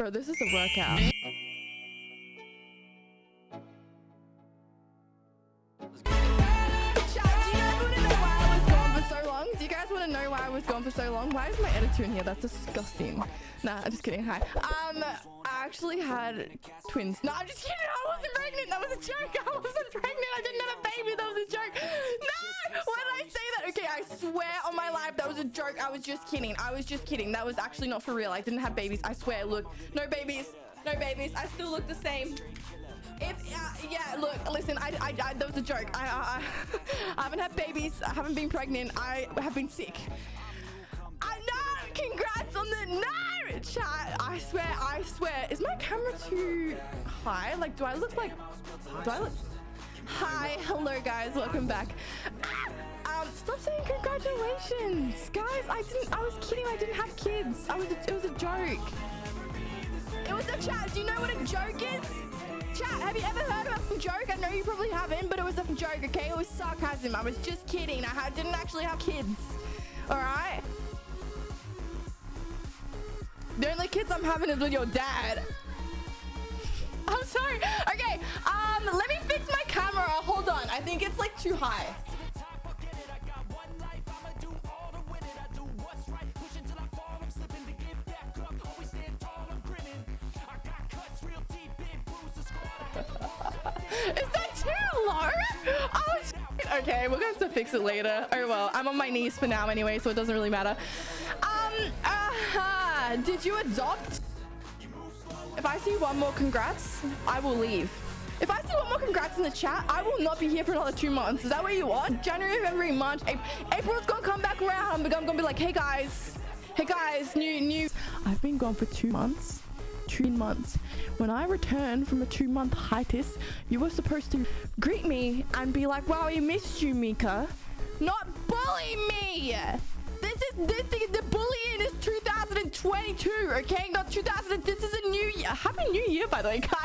Bro, this is a workout. Do you guys want to know why I was gone for so long? Do you guys want to know why I was gone for so long? Why is my editor in here? That's disgusting. Nah, I'm just kidding. Hi. Um, I actually had twins. No, I'm just kidding. I wasn't pregnant. That was a joke. I wasn't pregnant. I didn't have joke. I was just kidding. I was just kidding. That was actually not for real. I didn't have babies. I swear. Look, no babies. No babies. I still look the same. If uh, yeah, look, listen, I, I, I that was a joke. I, I, I haven't had babies. I haven't been pregnant. I have been sick. I know. Congrats on the no chat. I swear. I swear. Is my camera too high? Like, do I look like? Do I look? Hi, hello guys, welcome back. Saying congratulations, guys. I didn't. I was kidding. I didn't have kids. I was. It was a joke. It was a chat. Do you know what a joke is? Chat, have you ever heard of a joke? I know you probably haven't, but it was a joke, okay? It was sarcasm. I was just kidding. I didn't actually have kids. All right? The only kids I'm having is with your dad. I'm sorry. Okay, um, let me fix my camera. Hold on. I think it's like too high. Is that too low? Oh, sh- okay, we're to have to fix it later. Oh, well, I'm on my knees for now anyway, so it doesn't really matter. Um, Uh -huh. did you adopt? If I see one more congrats, I will leave. If I see one more congrats in the chat, I will not be here for another two months. Is that what you want? January, February, March, April. April's gonna come back around. I'm gonna be like, hey guys, hey guys, new, new. I've been gone for two months. Two months. When I returned from a two-month hiatus, you were supposed to greet me and be like, wow, we missed you, Mika. Not bully me. This is this thing. The bullying is 2022, okay? Not 2000. This is a new year. Happy New Year, by the way, guys.